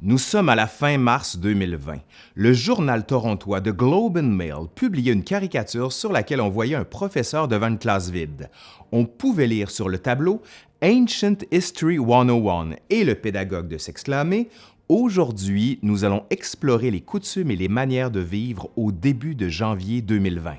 Nous sommes à la fin mars 2020. Le journal torontois The Globe and Mail publiait une caricature sur laquelle on voyait un professeur devant une classe vide. On pouvait lire sur le tableau Ancient History 101 et le pédagogue de s'exclamer Aujourd'hui, nous allons explorer les coutumes et les manières de vivre au début de janvier 2020.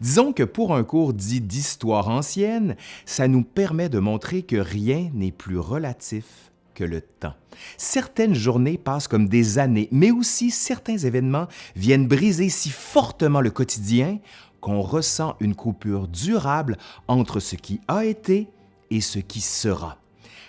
Disons que pour un cours dit d'histoire ancienne, ça nous permet de montrer que rien n'est plus relatif que le temps. Certaines journées passent comme des années, mais aussi certains événements viennent briser si fortement le quotidien qu'on ressent une coupure durable entre ce qui a été et ce qui sera.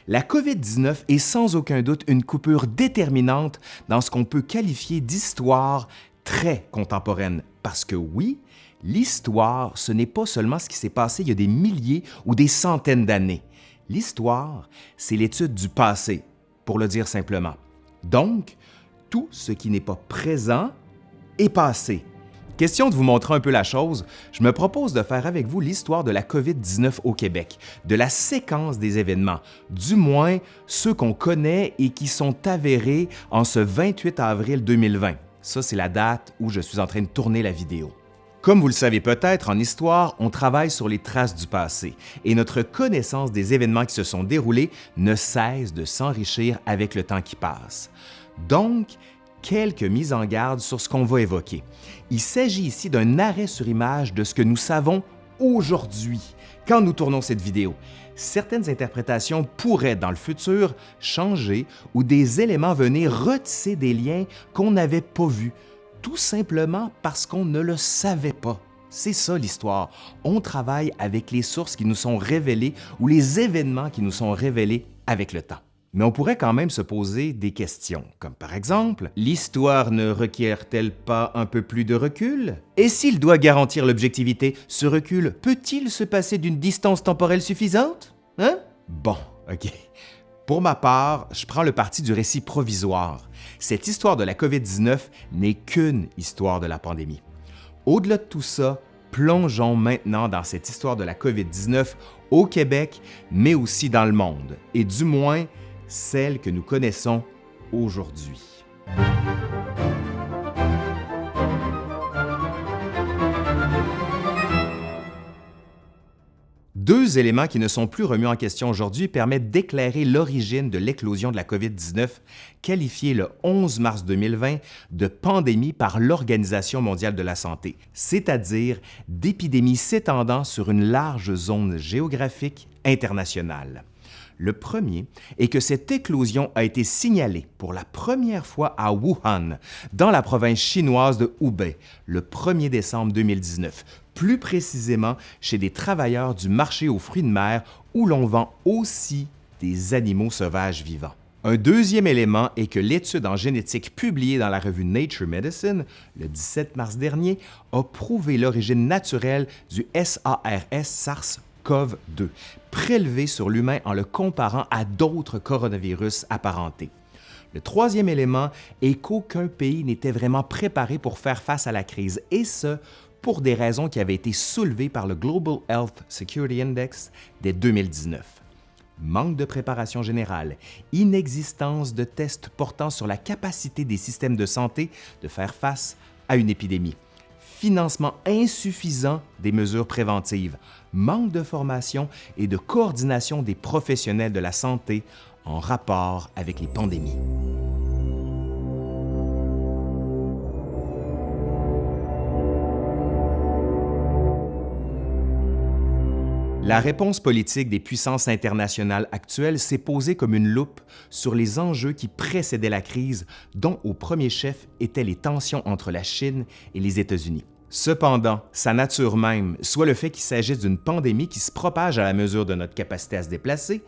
La COVID-19 est sans aucun doute une coupure déterminante dans ce qu'on peut qualifier d'histoire très contemporaine, parce que oui, l'histoire, ce n'est pas seulement ce qui s'est passé il y a des milliers ou des centaines d'années. L'histoire, c'est l'étude du passé, pour le dire simplement. Donc, tout ce qui n'est pas présent est passé. Question de vous montrer un peu la chose, je me propose de faire avec vous l'histoire de la COVID-19 au Québec, de la séquence des événements, du moins ceux qu'on connaît et qui sont avérés en ce 28 avril 2020. Ça, c'est la date où je suis en train de tourner la vidéo. Comme vous le savez peut-être, en histoire, on travaille sur les traces du passé et notre connaissance des événements qui se sont déroulés ne cesse de s'enrichir avec le temps qui passe. Donc, quelques mises en garde sur ce qu'on va évoquer. Il s'agit ici d'un arrêt sur image de ce que nous savons aujourd'hui, quand nous tournons cette vidéo. Certaines interprétations pourraient, dans le futur, changer ou des éléments venir retisser des liens qu'on n'avait pas vus, tout simplement parce qu'on ne le savait pas. C'est ça l'histoire. On travaille avec les sources qui nous sont révélées ou les événements qui nous sont révélés avec le temps. Mais on pourrait quand même se poser des questions, comme par exemple, l'histoire ne requiert-elle pas un peu plus de recul? Et s'il doit garantir l'objectivité, ce recul peut-il se passer d'une distance temporelle suffisante? Hein? Bon, OK. Pour ma part, je prends le parti du récit provisoire. Cette histoire de la COVID-19 n'est qu'une histoire de la pandémie. Au-delà de tout ça, plongeons maintenant dans cette histoire de la COVID-19 au Québec, mais aussi dans le monde, et du moins celle que nous connaissons aujourd'hui. Deux éléments qui ne sont plus remis en question aujourd'hui permettent d'éclairer l'origine de l'éclosion de la COVID-19, qualifiée le 11 mars 2020 de pandémie par l'Organisation mondiale de la santé, c'est-à-dire d'épidémie s'étendant sur une large zone géographique internationale. Le premier est que cette éclosion a été signalée pour la première fois à Wuhan, dans la province chinoise de Hubei, le 1er décembre 2019, plus précisément chez des travailleurs du marché aux fruits de mer où l'on vend aussi des animaux sauvages vivants. Un deuxième élément est que l'étude en génétique publiée dans la revue Nature Medicine le 17 mars dernier a prouvé l'origine naturelle du SARS-SARS-CoV-2 prélevés sur l'humain en le comparant à d'autres coronavirus apparentés. Le troisième élément est qu'aucun pays n'était vraiment préparé pour faire face à la crise, et ce, pour des raisons qui avaient été soulevées par le Global Health Security Index dès 2019. Manque de préparation générale, inexistence de tests portant sur la capacité des systèmes de santé de faire face à une épidémie, financement insuffisant des mesures préventives, manque de formation et de coordination des professionnels de la santé en rapport avec les pandémies. La réponse politique des puissances internationales actuelles s'est posée comme une loupe sur les enjeux qui précédaient la crise, dont au premier chef étaient les tensions entre la Chine et les États-Unis. Cependant, sa nature même, soit le fait qu'il s'agisse d'une pandémie qui se propage à la mesure de notre capacité à se déplacer,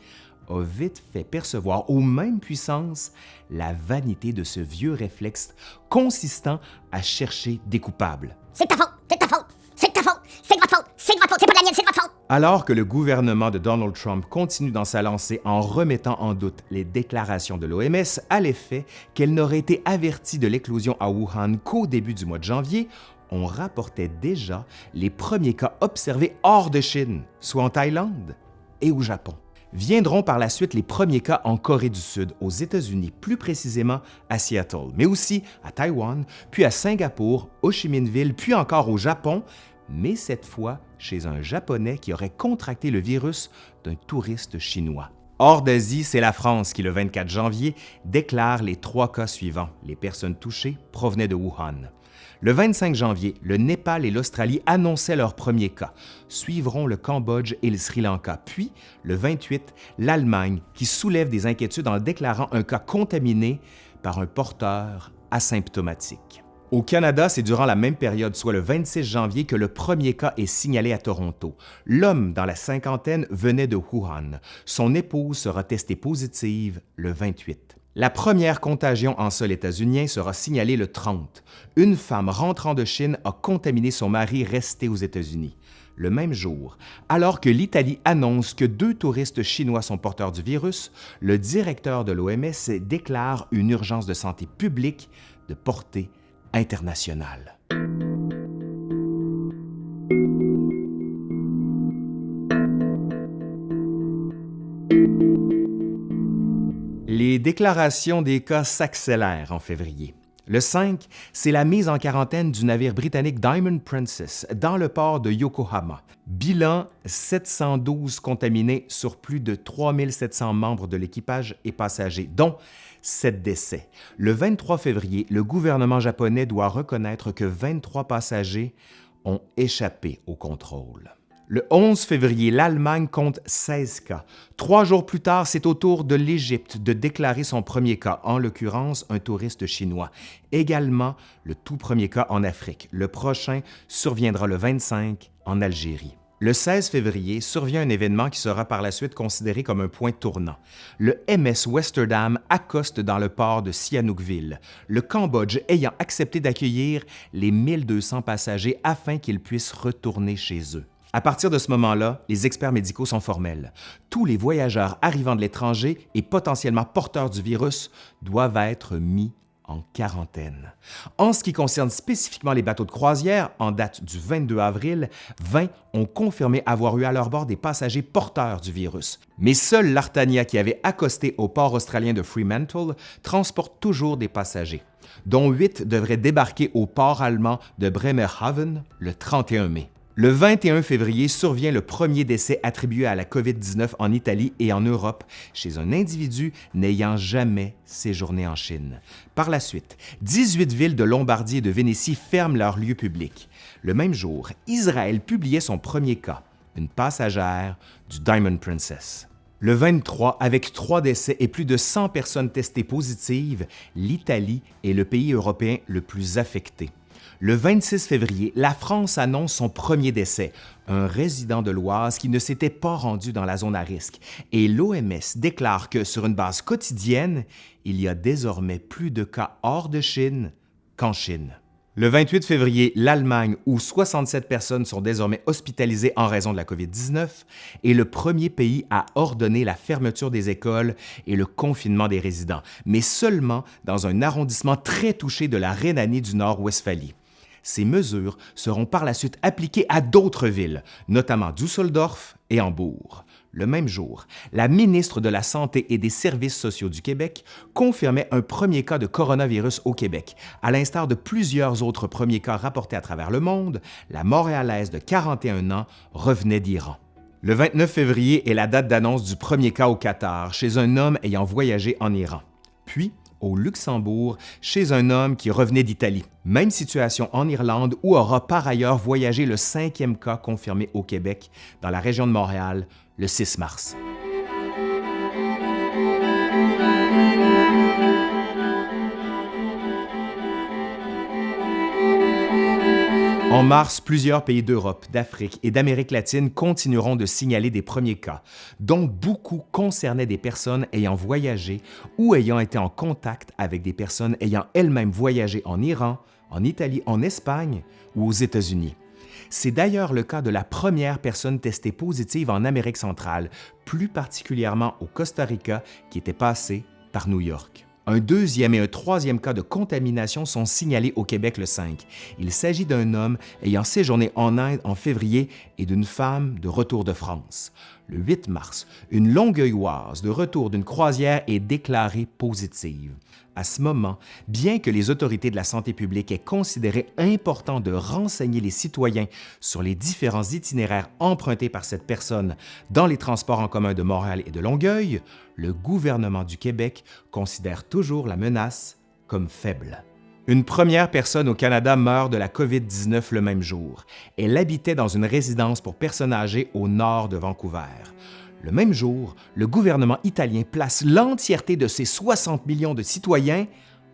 a vite fait percevoir aux mêmes puissances la vanité de ce vieux réflexe consistant à chercher des coupables. C'est ta faute, c'est ta faute, c'est ta faute, c'est de faute, c'est de faute, c'est pas la mienne, c'est de faute. Alors que le gouvernement de Donald Trump continue dans sa lancée en remettant en doute les déclarations de l'OMS à l'effet qu'elle n'aurait été avertie de l'éclosion à Wuhan qu'au début du mois de janvier, on rapportait déjà les premiers cas observés hors de Chine, soit en Thaïlande et au Japon. Viendront par la suite les premiers cas en Corée du Sud, aux États-Unis, plus précisément à Seattle, mais aussi à Taïwan, puis à Singapour, Ho Chi Minh Ville, puis encore au Japon, mais cette fois chez un Japonais qui aurait contracté le virus d'un touriste chinois. Hors d'Asie, c'est la France qui, le 24 janvier, déclare les trois cas suivants. Les personnes touchées provenaient de Wuhan. Le 25 janvier, le Népal et l'Australie annonçaient leurs premiers cas. Suivront le Cambodge et le Sri Lanka. Puis, le 28, l'Allemagne, qui soulève des inquiétudes en déclarant un cas contaminé par un porteur asymptomatique. Au Canada, c'est durant la même période, soit le 26 janvier, que le premier cas est signalé à Toronto. L'homme dans la cinquantaine venait de Wuhan. Son épouse sera testée positive le 28. La première contagion en sol états-unien sera signalée le 30. Une femme rentrant de Chine a contaminé son mari resté aux États-Unis. Le même jour, alors que l'Italie annonce que deux touristes chinois sont porteurs du virus, le directeur de l'OMS déclare une urgence de santé publique de portée internationale. Les déclarations des cas s'accélèrent en février. Le 5, c'est la mise en quarantaine du navire britannique Diamond Princess dans le port de Yokohama. Bilan 712 contaminés sur plus de 3700 membres de l'équipage et passagers, dont 7 décès. Le 23 février, le gouvernement japonais doit reconnaître que 23 passagers ont échappé au contrôle. Le 11 février, l'Allemagne compte 16 cas. Trois jours plus tard, c'est au tour de l'Égypte de déclarer son premier cas, en l'occurrence un touriste chinois. Également, le tout premier cas en Afrique. Le prochain surviendra le 25 en Algérie. Le 16 février survient un événement qui sera par la suite considéré comme un point tournant. Le MS Westerdam accoste dans le port de Sihanoukville, le Cambodge ayant accepté d'accueillir les 1200 passagers afin qu'ils puissent retourner chez eux. À partir de ce moment-là, les experts médicaux sont formels. Tous les voyageurs arrivant de l'étranger et potentiellement porteurs du virus doivent être mis en quarantaine. En ce qui concerne spécifiquement les bateaux de croisière, en date du 22 avril, 20 ont confirmé avoir eu à leur bord des passagers porteurs du virus. Mais seul l'Artania qui avait accosté au port australien de Fremantle transporte toujours des passagers, dont 8 devraient débarquer au port allemand de Bremerhaven le 31 mai. Le 21 février survient le premier décès attribué à la COVID-19 en Italie et en Europe chez un individu n'ayant jamais séjourné en Chine. Par la suite, 18 villes de Lombardie et de Vénétie ferment leurs lieux publics. Le même jour, Israël publiait son premier cas, une passagère du Diamond Princess. Le 23, avec trois décès et plus de 100 personnes testées positives, l'Italie est le pays européen le plus affecté. Le 26 février, la France annonce son premier décès, un résident de l'Oise qui ne s'était pas rendu dans la zone à risque, et l'OMS déclare que sur une base quotidienne, il y a désormais plus de cas hors de Chine qu'en Chine. Le 28 février, l'Allemagne, où 67 personnes sont désormais hospitalisées en raison de la COVID-19, est le premier pays à ordonner la fermeture des écoles et le confinement des résidents, mais seulement dans un arrondissement très touché de la Rhénanie du Nord-Westphalie. Ces mesures seront par la suite appliquées à d'autres villes, notamment Düsseldorf et Hambourg. Le même jour, la ministre de la Santé et des Services sociaux du Québec confirmait un premier cas de coronavirus au Québec. À l'instar de plusieurs autres premiers cas rapportés à travers le monde, la Montréalaise de 41 ans revenait d'Iran. Le 29 février est la date d'annonce du premier cas au Qatar chez un homme ayant voyagé en Iran. Puis, au Luxembourg chez un homme qui revenait d'Italie. Même situation en Irlande où aura par ailleurs voyagé le cinquième cas confirmé au Québec dans la région de Montréal le 6 mars. En mars, plusieurs pays d'Europe, d'Afrique et d'Amérique latine continueront de signaler des premiers cas, dont beaucoup concernaient des personnes ayant voyagé ou ayant été en contact avec des personnes ayant elles-mêmes voyagé en Iran, en Italie, en Espagne ou aux États-Unis. C'est d'ailleurs le cas de la première personne testée positive en Amérique centrale, plus particulièrement au Costa Rica, qui était passée par New York. Un deuxième et un troisième cas de contamination sont signalés au Québec le 5. Il s'agit d'un homme ayant séjourné en Inde en février et d'une femme de retour de France. Le 8 mars, une longueuilloise de retour d'une croisière est déclarée positive. À ce moment, bien que les autorités de la santé publique aient considéré important de renseigner les citoyens sur les différents itinéraires empruntés par cette personne dans les transports en commun de Montréal et de Longueuil, le gouvernement du Québec considère toujours la menace comme faible. Une première personne au Canada meurt de la COVID-19 le même jour. Elle habitait dans une résidence pour personnes âgées au nord de Vancouver. Le même jour, le gouvernement italien place l'entièreté de ses 60 millions de citoyens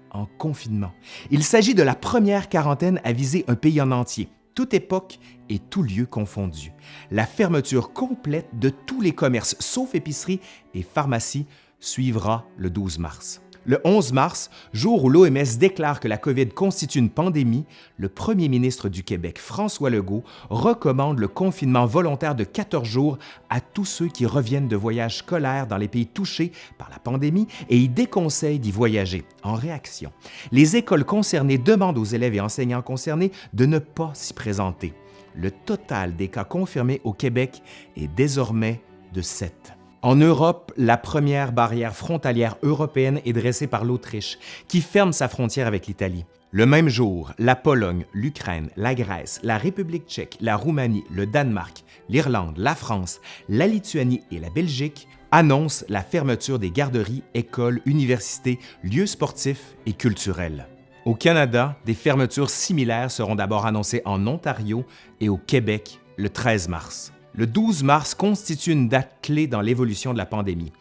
en confinement. Il s'agit de la première quarantaine à viser un pays en entier, toute époque et tout lieu confondu. La fermeture complète de tous les commerces, sauf épiceries et pharmacies, suivra le 12 mars. Le 11 mars, jour où l'OMS déclare que la COVID constitue une pandémie, le premier ministre du Québec, François Legault, recommande le confinement volontaire de 14 jours à tous ceux qui reviennent de voyages scolaires dans les pays touchés par la pandémie et y déconseille d'y voyager. En réaction, les écoles concernées demandent aux élèves et enseignants concernés de ne pas s'y présenter. Le total des cas confirmés au Québec est désormais de 7. En Europe, la première barrière frontalière européenne est dressée par l'Autriche, qui ferme sa frontière avec l'Italie. Le même jour, la Pologne, l'Ukraine, la Grèce, la République tchèque, la Roumanie, le Danemark, l'Irlande, la France, la Lituanie et la Belgique annoncent la fermeture des garderies, écoles, universités, lieux sportifs et culturels. Au Canada, des fermetures similaires seront d'abord annoncées en Ontario et au Québec le 13 mars le 12 mars constitue une date clé dans l'évolution de la pandémie.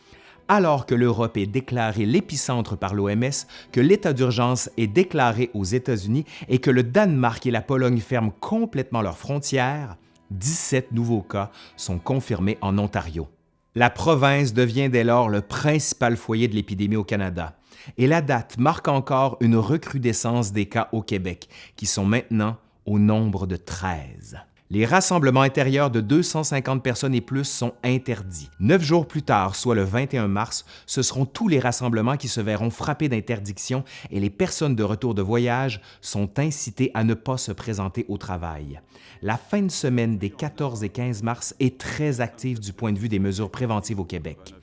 Alors que l'Europe est déclarée l'épicentre par l'OMS, que l'état d'urgence est déclaré aux États-Unis et que le Danemark et la Pologne ferment complètement leurs frontières, 17 nouveaux cas sont confirmés en Ontario. La province devient dès lors le principal foyer de l'épidémie au Canada. Et la date marque encore une recrudescence des cas au Québec, qui sont maintenant au nombre de 13. Les rassemblements intérieurs de 250 personnes et plus sont interdits. Neuf jours plus tard, soit le 21 mars, ce seront tous les rassemblements qui se verront frappés d'interdiction et les personnes de retour de voyage sont incitées à ne pas se présenter au travail. La fin de semaine des 14 et 15 mars est très active du point de vue des mesures préventives au Québec.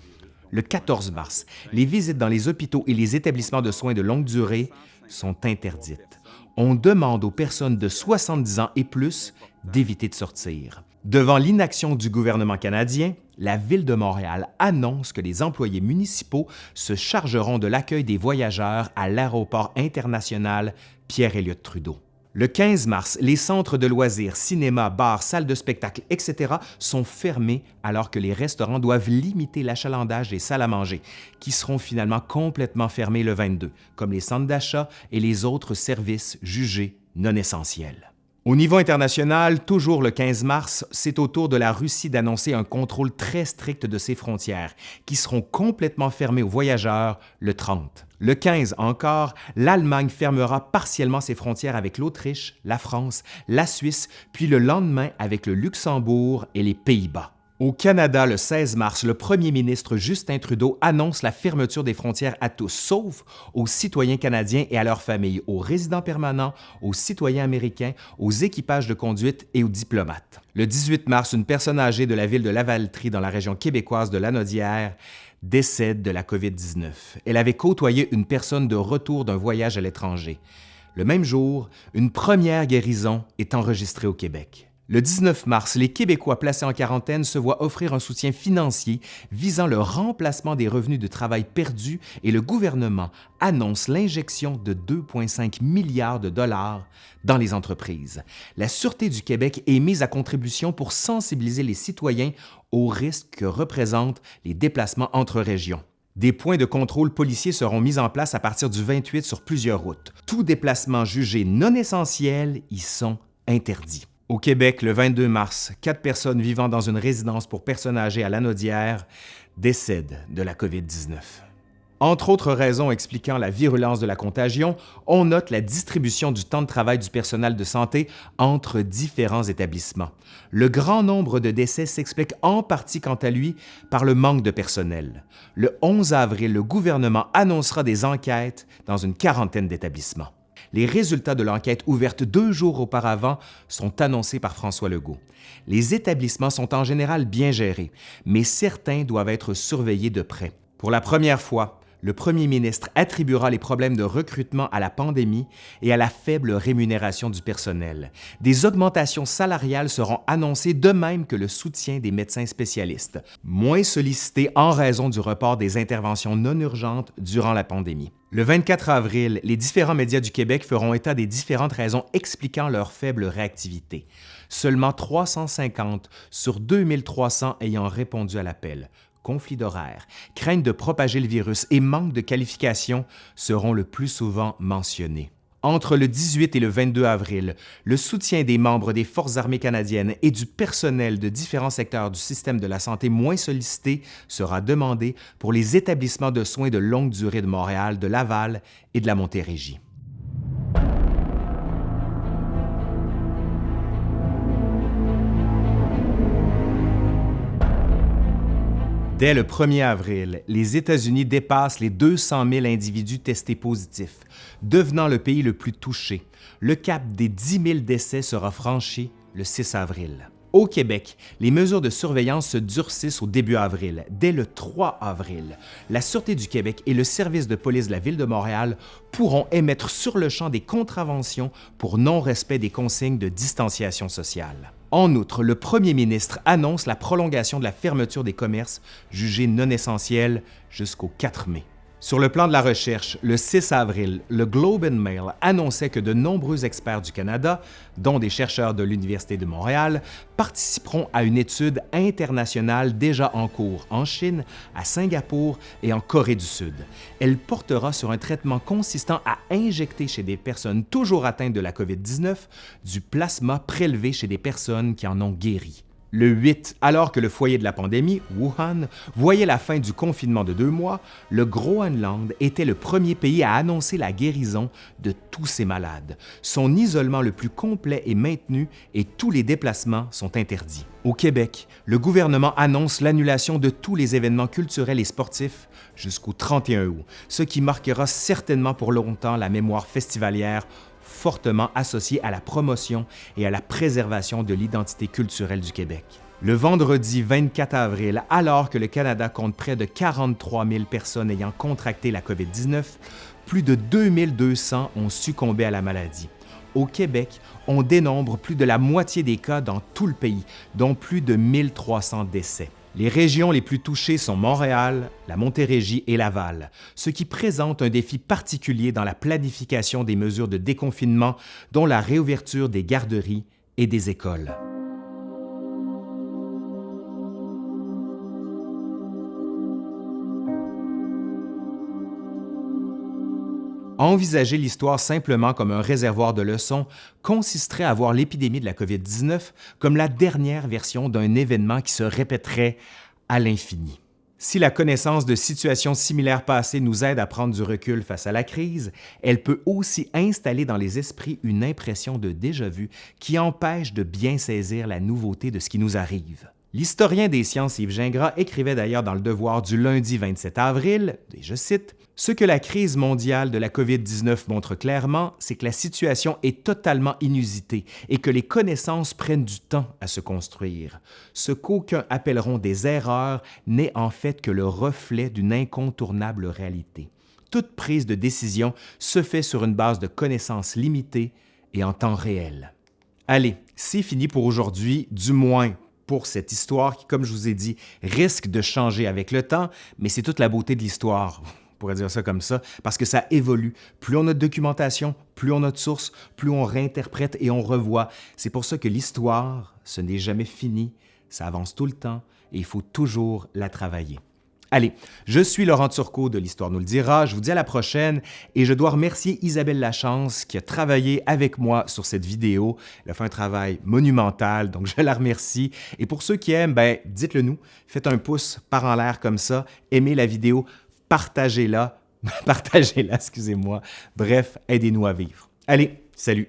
Le 14 mars, les visites dans les hôpitaux et les établissements de soins de longue durée sont interdites. On demande aux personnes de 70 ans et plus d'éviter de sortir. Devant l'inaction du gouvernement canadien, la Ville de Montréal annonce que les employés municipaux se chargeront de l'accueil des voyageurs à l'aéroport international Pierre-Éliott Trudeau. Le 15 mars, les centres de loisirs, cinéma, bars, salles de spectacle, etc. sont fermés alors que les restaurants doivent limiter l'achalandage des salles à manger, qui seront finalement complètement fermés le 22, comme les centres d'achat et les autres services jugés non essentiels. Au niveau international, toujours le 15 mars, c'est au tour de la Russie d'annoncer un contrôle très strict de ses frontières, qui seront complètement fermées aux voyageurs le 30. Le 15 encore, l'Allemagne fermera partiellement ses frontières avec l'Autriche, la France, la Suisse, puis le lendemain avec le Luxembourg et les Pays-Bas. Au Canada, le 16 mars, le premier ministre Justin Trudeau annonce la fermeture des frontières à tous, sauf aux citoyens canadiens et à leurs familles, aux résidents permanents, aux citoyens américains, aux équipages de conduite et aux diplomates. Le 18 mars, une personne âgée de la ville de Lavaltrie, dans la région québécoise de Lanaudière, décède de la COVID-19. Elle avait côtoyé une personne de retour d'un voyage à l'étranger. Le même jour, une première guérison est enregistrée au Québec. Le 19 mars, les Québécois placés en quarantaine se voient offrir un soutien financier visant le remplacement des revenus de travail perdus et le gouvernement annonce l'injection de 2,5 milliards de dollars dans les entreprises. La Sûreté du Québec est mise à contribution pour sensibiliser les citoyens aux risques que représentent les déplacements entre régions. Des points de contrôle policiers seront mis en place à partir du 28 sur plusieurs routes. Tout déplacement jugé non essentiel y sont interdits. Au Québec, le 22 mars, quatre personnes vivant dans une résidence pour personnes âgées à Lanaudière décèdent de la COVID-19. Entre autres raisons expliquant la virulence de la contagion, on note la distribution du temps de travail du personnel de santé entre différents établissements. Le grand nombre de décès s'explique en partie quant à lui par le manque de personnel. Le 11 avril, le gouvernement annoncera des enquêtes dans une quarantaine d'établissements. Les résultats de l'enquête ouverte deux jours auparavant sont annoncés par François Legault. Les établissements sont en général bien gérés, mais certains doivent être surveillés de près. Pour la première fois, le premier ministre attribuera les problèmes de recrutement à la pandémie et à la faible rémunération du personnel. Des augmentations salariales seront annoncées de même que le soutien des médecins spécialistes, moins sollicités en raison du report des interventions non urgentes durant la pandémie. Le 24 avril, les différents médias du Québec feront état des différentes raisons expliquant leur faible réactivité. Seulement 350 sur 2300 ayant répondu à l'appel, conflits d'horaire, crainte de propager le virus et manque de qualification seront le plus souvent mentionnés. Entre le 18 et le 22 avril, le soutien des membres des Forces armées canadiennes et du personnel de différents secteurs du système de la santé moins sollicités sera demandé pour les établissements de soins de longue durée de Montréal, de Laval et de la Montérégie. Dès le 1er avril, les États-Unis dépassent les 200 000 individus testés positifs, devenant le pays le plus touché. Le cap des 10 000 décès sera franchi le 6 avril. Au Québec, les mesures de surveillance se durcissent au début avril. Dès le 3 avril, la Sûreté du Québec et le service de police de la Ville de Montréal pourront émettre sur le champ des contraventions pour non-respect des consignes de distanciation sociale. En outre, le premier ministre annonce la prolongation de la fermeture des commerces jugés non essentiels jusqu'au 4 mai. Sur le plan de la recherche, le 6 avril, le Globe and Mail annonçait que de nombreux experts du Canada, dont des chercheurs de l'Université de Montréal, participeront à une étude internationale déjà en cours en Chine, à Singapour et en Corée du Sud. Elle portera sur un traitement consistant à injecter chez des personnes toujours atteintes de la COVID-19 du plasma prélevé chez des personnes qui en ont guéri. Le 8, alors que le foyer de la pandémie, Wuhan, voyait la fin du confinement de deux mois, le Groenland était le premier pays à annoncer la guérison de tous ses malades. Son isolement le plus complet est maintenu et tous les déplacements sont interdits. Au Québec, le gouvernement annonce l'annulation de tous les événements culturels et sportifs jusqu'au 31 août, ce qui marquera certainement pour longtemps la mémoire festivalière fortement associé à la promotion et à la préservation de l'identité culturelle du Québec. Le vendredi 24 avril, alors que le Canada compte près de 43 000 personnes ayant contracté la COVID-19, plus de 2200 ont succombé à la maladie. Au Québec, on dénombre plus de la moitié des cas dans tout le pays, dont plus de 1300 décès. Les régions les plus touchées sont Montréal, la Montérégie et Laval, ce qui présente un défi particulier dans la planification des mesures de déconfinement, dont la réouverture des garderies et des écoles. Envisager l'histoire simplement comme un réservoir de leçons consisterait à voir l'épidémie de la COVID-19 comme la dernière version d'un événement qui se répéterait à l'infini. Si la connaissance de situations similaires passées nous aide à prendre du recul face à la crise, elle peut aussi installer dans les esprits une impression de déjà-vu qui empêche de bien saisir la nouveauté de ce qui nous arrive. L'historien des sciences Yves Gingras écrivait d'ailleurs dans Le Devoir du lundi 27 avril, et je cite, Ce que la crise mondiale de la COVID-19 montre clairement, c'est que la situation est totalement inusitée et que les connaissances prennent du temps à se construire. Ce qu'aucuns appelleront des erreurs n'est en fait que le reflet d'une incontournable réalité. Toute prise de décision se fait sur une base de connaissances limitées et en temps réel. Allez, c'est fini pour aujourd'hui, du moins pour cette histoire qui, comme je vous ai dit, risque de changer avec le temps, mais c'est toute la beauté de l'histoire, pourrait dire ça comme ça, parce que ça évolue. Plus on a de documentation, plus on a de sources, plus on réinterprète et on revoit. C'est pour ça que l'histoire, ce n'est jamais fini, ça avance tout le temps et il faut toujours la travailler. Allez, je suis Laurent Turcot de l'Histoire nous le dira, je vous dis à la prochaine et je dois remercier Isabelle Lachance qui a travaillé avec moi sur cette vidéo. Elle a fait un travail monumental, donc je la remercie. Et pour ceux qui aiment, ben, dites-le nous, faites un pouce par en l'air comme ça, aimez la vidéo, partagez-la, partagez-la, excusez-moi. Bref, aidez-nous à vivre. Allez, salut!